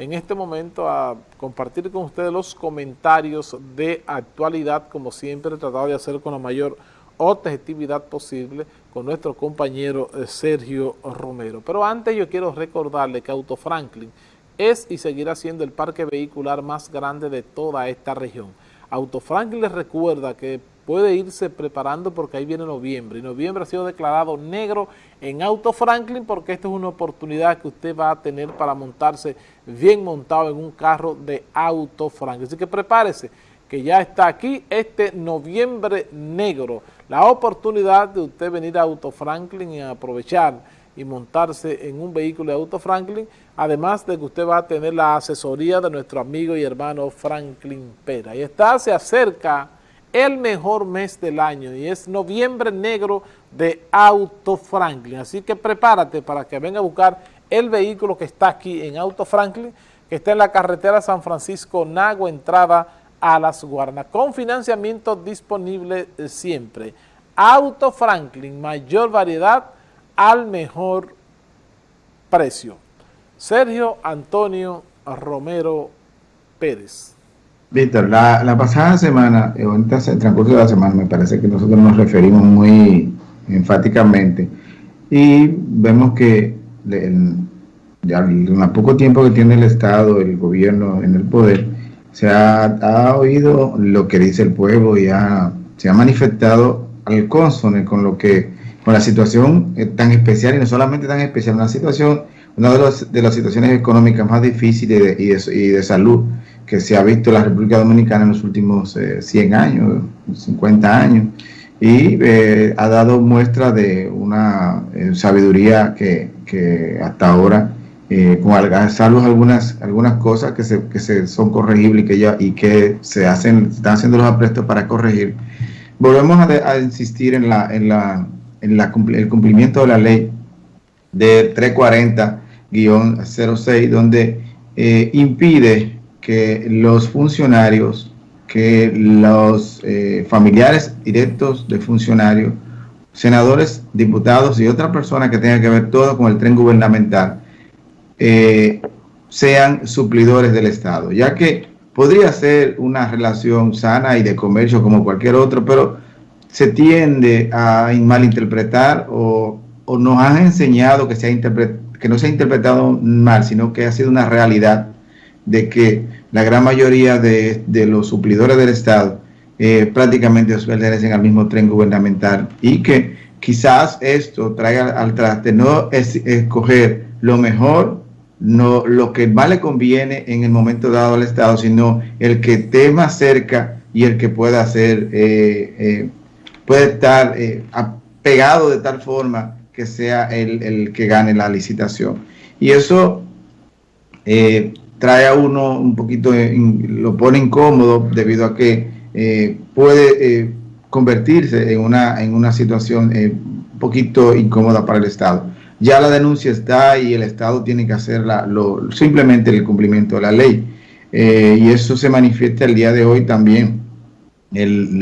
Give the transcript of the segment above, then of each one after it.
en este momento a compartir con ustedes los comentarios de actualidad, como siempre he tratado de hacer con la mayor objetividad posible con nuestro compañero eh, Sergio Romero. Pero antes yo quiero recordarle que Auto Franklin es y seguirá siendo el parque vehicular más grande de toda esta región. Auto Franklin les recuerda que puede irse preparando porque ahí viene noviembre. Y noviembre ha sido declarado negro en Auto Franklin porque esta es una oportunidad que usted va a tener para montarse bien montado en un carro de Auto Franklin. Así que prepárese que ya está aquí este noviembre negro. La oportunidad de usted venir a Auto Franklin y aprovechar y montarse en un vehículo de Auto Franklin, además de que usted va a tener la asesoría de nuestro amigo y hermano Franklin Pera. Y está, se acerca el mejor mes del año y es noviembre negro de Auto Franklin. Así que prepárate para que venga a buscar el vehículo que está aquí en Auto Franklin, que está en la carretera San Francisco Nago, entrada a las Guarnas, con financiamiento disponible siempre. Auto Franklin, mayor variedad al mejor precio. Sergio Antonio Romero Pérez. Víctor, la, pasada semana, en el transcurso de la semana, me parece que nosotros nos referimos muy enfáticamente y vemos que en, poco tiempo que tiene el Estado, el gobierno en el poder, se ha, oído lo que dice el pueblo y se ha manifestado al consone con lo que con la situación eh, tan especial y no solamente tan especial, una situación, una de, de las situaciones económicas más difíciles y de, y de, salud que se ha visto en la República Dominicana en los últimos 100 eh, años, 50 años, y eh, ha dado muestra de una sabiduría que, que hasta ahora eh, con salvo algunas, algunas cosas que, se, que se son corregibles y que, ya, y que se hacen, están haciendo los aprestos para corregir. Volvemos a, insistir en, la, en, la, en la, el cumplimiento de la ley de 340-06, donde eh, impide que los funcionarios, que los eh, familiares directos de funcionarios, senadores, diputados y otras personas que tengan que ver todo con el tren gubernamental, eh, sean suplidores del Estado, ya que podría ser una relación sana y de comercio como cualquier otro, pero se tiende a malinterpretar o, o nos han enseñado que, se ha que no se ha interpretado mal, sino que ha sido una realidad de que la gran mayoría de, los suplidores del Estado eh, prácticamente pertenecen al mismo tren gubernamental y que quizás esto traiga al traste no es escoger lo mejor no lo que más le conviene en el momento dado al Estado, sino el que esté más cerca y el que pueda hacer, eh, eh, puede estar eh, pegado de tal forma que sea el, que gane la licitación. Y eso trae a uno un poquito, lo pone incómodo debido a que puede convertirse en una, en una situación un poquito incómoda para el Estado ya la denuncia está y el Estado tiene que hacer lo, simplemente el cumplimiento de la ley. Eh, y eso se manifiesta el día de hoy también, el,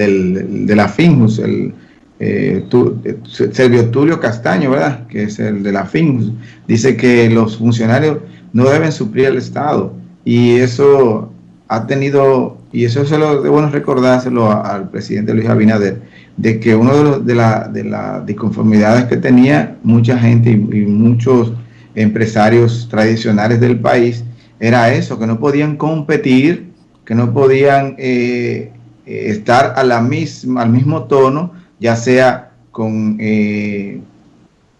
de la FINJUS, el eh, eh, Servio Tulio Castaño, ¿verdad? Que es el de la FINJUS, dice que los funcionarios no deben suplir al Estado. Y eso ha tenido, y eso se lo de bueno recordárselo al presidente Luis Abinader, de que uno de, de las de la disconformidades que tenía mucha gente y, muchos empresarios tradicionales del país era eso, que no podían competir, que no podían eh, eh, estar la al mismo tono, ya sea con eh,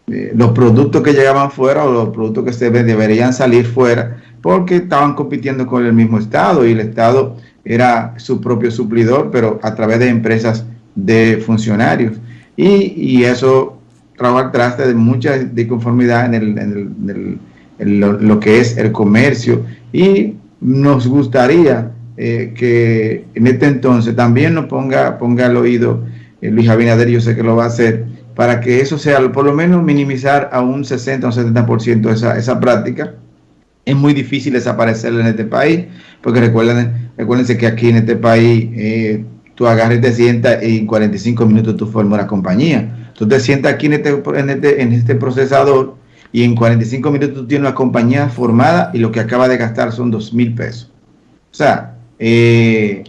los productos que llegaban fuera o los productos que se deberían salir fuera, porque estaban compitiendo con el mismo Estado y el Estado era su propio suplidor, pero a través de empresas de funcionarios. Y, y eso al traste de mucha disconformidad en, el, en, el, lo, que es el comercio. Y nos gustaría eh, que en este entonces también nos ponga, ponga el oído Luis Abinader, yo sé que lo va a hacer, para que eso sea, por lo menos minimizar a un 60 o un 70% esa, esa práctica. Es muy difícil desaparecer en este país, porque recuerden, recuérdense que aquí en este país eh, tú agarres y te sientas y en 45 minutos tú formas la compañía. Tú te sientas aquí en este, en este, en este procesador y en 45 minutos tú tienes una compañía formada y lo que acaba de gastar son 2 mil pesos. O sea, eh,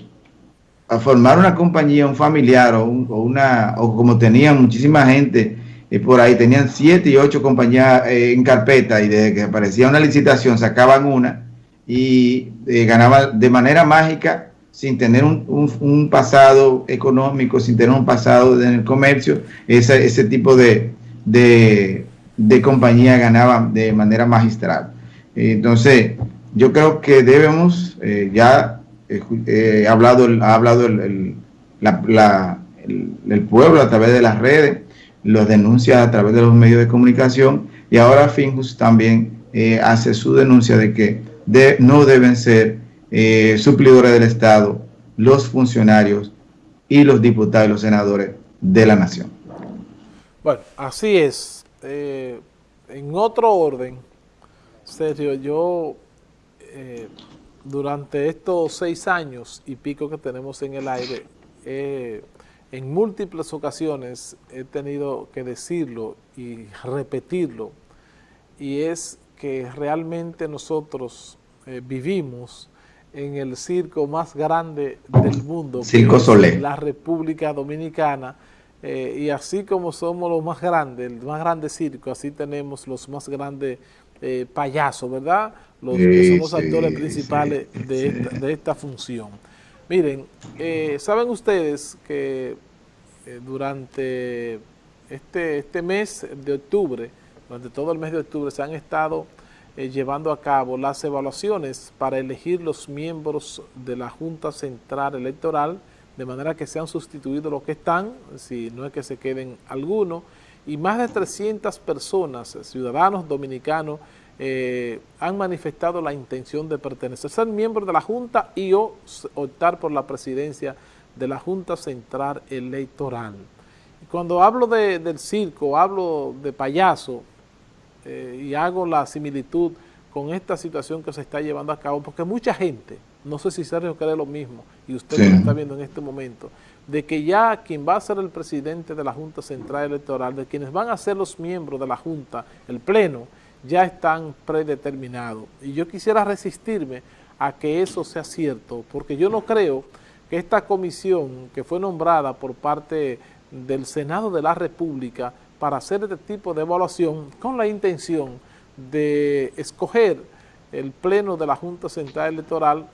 a formar una compañía, un familiar o, una, o como tenían muchísima gente eh, por ahí, tenían siete y ocho compañías eh, en carpeta y desde que aparecía una licitación sacaban una y ganaban de manera mágica sin tener un, pasado económico, sin tener un pasado en el comercio, ese, ese tipo de, de, de compañía ganaba de manera magistral. Entonces, yo creo que debemos, eh, ya eh, ha hablado, ha hablado el, el, pueblo a través de las redes, los denuncia a través de los medios de comunicación y ahora Finjus también eh, hace su denuncia de que no deben ser suplidores del Estado los funcionarios y los diputados y los senadores de la nación. Bueno, así es. en otro orden, Sergio, yo eh, durante estos seis años y pico que tenemos en el aire, eh, en múltiples ocasiones he tenido que decirlo y repetirlo, y es que realmente nosotros eh, vivimos en el circo más grande del mundo, Circo la República Dominicana, y así como somos los más grandes, el más grande circo, así tenemos los más grandes eh, payasos, ¿verdad? Los que son los actores principales de, esta, función. Miren, eh, saben ustedes que eh, durante este, este mes de octubre, durante todo el mes de octubre, se han estado llevando a cabo las evaluaciones para elegir los miembros de la Junta Central Electoral, de manera que sean sustituidos los que están, si no es que se queden algunos, y más de 300 personas, ciudadanos dominicanos, eh, han manifestado la intención de pertenecer, ser miembros de la Junta y o optar por la presidencia de la Junta Central Electoral. Cuando hablo del circo, hablo de payaso eh, y hago la similitud con esta situación que se está llevando a cabo, porque mucha gente, no sé si Sergio cree lo mismo, y usted lo está viendo en este momento, de que ya quien va a ser el presidente de la Junta Central Electoral, de quienes van a ser los miembros de la Junta, el Pleno, ya están predeterminados. Y yo quisiera resistirme a que eso sea cierto, porque yo no creo que esta comisión que fue nombrada por parte del Senado de la República para hacer este tipo de evaluación con la intención de escoger el pleno de la Junta Central Electoral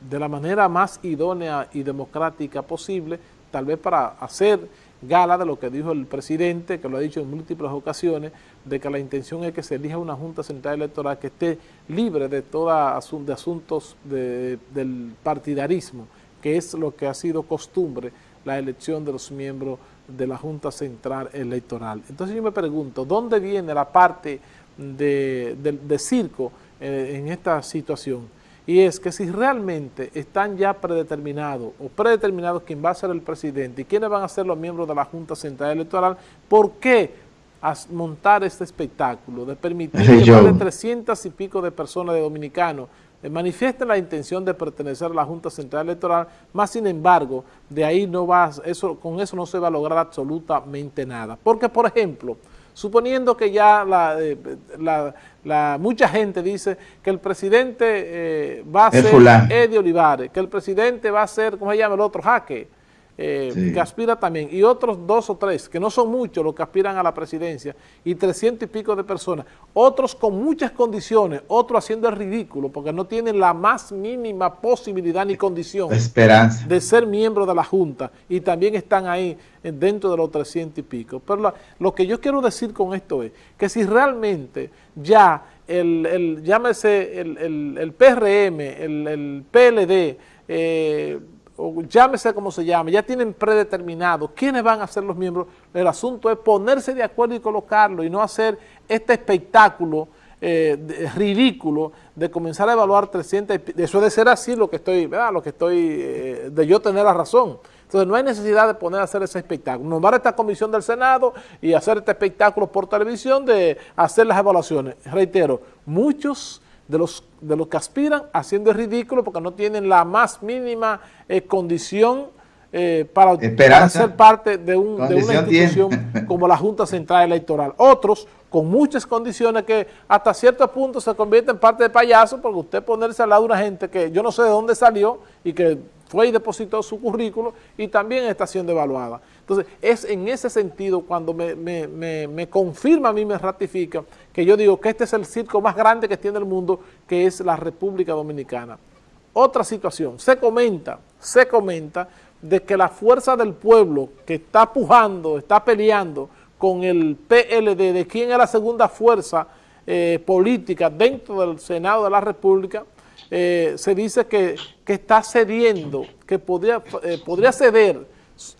de la manera más idónea y democrática posible, tal vez para hacer gala de lo que dijo el presidente, que lo ha dicho en múltiples ocasiones, de que la intención es que se elija una Junta Central Electoral que esté libre de todo de asuntos del partidarismo, que es lo que ha sido costumbre, la elección de los miembros de la Junta Central Electoral. Entonces yo me pregunto, ¿dónde viene la parte de, circo eh, en esta situación? Y es que si realmente están ya predeterminados o predeterminados quién va a ser el presidente y quiénes van a ser los miembros de la Junta Central Electoral, ¿por qué montar este espectáculo de permitir que más de 300 y pico de personas de dominicanos eh, manifiesten la intención de pertenecer a la Junta Central Electoral, más sin embargo, de ahí no va, eso, con eso no se va a lograr absolutamente nada. Porque, por ejemplo, suponiendo que ya la, eh, la, mucha gente dice que el presidente eh, va a ser Eddie Olivares, que el presidente va a ser, ¿cómo se llama el otro? Jaque, eh, que aspira también, y otros dos o tres, que no son muchos los que aspiran a la presidencia, y trescientos y pico de personas, otros con muchas condiciones, otros haciendo el ridículo, porque no tienen la más mínima posibilidad ni condición Esperanza. de ser miembro de la Junta, y también están ahí dentro de los trescientos y pico. Pero lo que yo quiero decir con esto es que si realmente ya el, el llámese el, el, PRM, el, PLD, eh, o llámese como se llame, ya tienen predeterminado quiénes van a ser los miembros, el asunto es ponerse de acuerdo y colocarlo y no hacer este espectáculo eh, ridículo de comenzar a evaluar 300, eso de ser así lo que estoy, ¿verdad? lo que estoy, eh, de yo tener la razón. Entonces no hay necesidad de poner a hacer ese espectáculo. Nombrar esta comisión del Senado y hacer este espectáculo por televisión de hacer las evaluaciones. Reitero, muchos de los, de los que aspiran haciendo el ridículo porque no tienen la más mínima eh, condición eh, para, ser parte de, una institución como la Junta Central Electoral. Otros con muchas condiciones que hasta cierto punto se convierten en parte de payaso porque usted ponerse al lado de una gente que yo no sé de dónde salió y que fue y depositó su currículo y también está siendo evaluada. Entonces, es en ese sentido cuando me, me, confirma a mí, me ratifica, que yo digo que este es el circo más grande que tiene el mundo, que es la República Dominicana. Otra situación, se comenta, se comenta de que la fuerza del pueblo que está pujando, está peleando con el PLD, de quién es la segunda fuerza eh, política dentro del Senado de la República, eh, se dice que, está cediendo, que podría, eh, podría ceder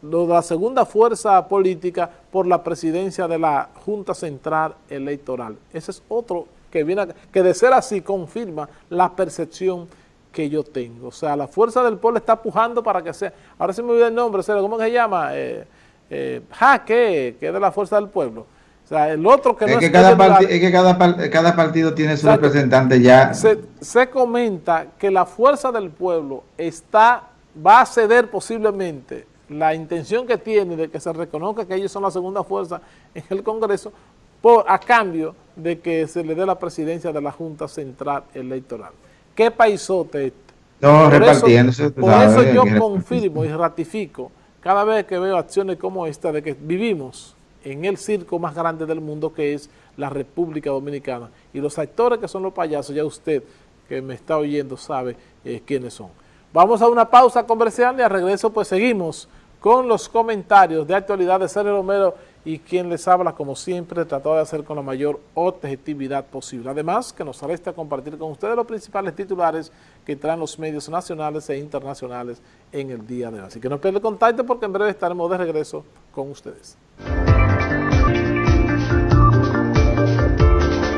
la segunda fuerza política por la presidencia de la Junta Central Electoral. Ese es otro que viene, que de ser así confirma la percepción que yo tengo. O sea, la fuerza del pueblo está pujando para que sea, ahora se me olvida el nombre, ¿cómo se llama? Eh, eh, Jaque, que es de la fuerza del pueblo. O sea, el otro que es no que es cada Es que cada, partido tiene su representante ya. Se, se, comenta que la fuerza del pueblo está va a ceder posiblemente la intención que tiene de que se reconozca que ellos son la segunda fuerza en el Congreso por a cambio de que se le dé la presidencia de la Junta Central Electoral. ¿Qué paisote este? No, repartiéndose. por eso yo confirmo y ratifico cada vez que veo acciones como esta de que vivimos en el circo más grande del mundo que es la República Dominicana. Y los actores que son los payasos, ya usted que me está oyendo sabe eh, quiénes son. Vamos a una pausa comercial y al regreso pues seguimos con los comentarios de actualidad de Sergio Romero y quien les habla, como siempre, trató de hacer con la mayor objetividad posible. Además, que nos resta compartir con ustedes los principales titulares que traen los medios nacionales e internacionales en el día de hoy. Así que no pierdan contacto porque en breve estaremos de regreso con ustedes.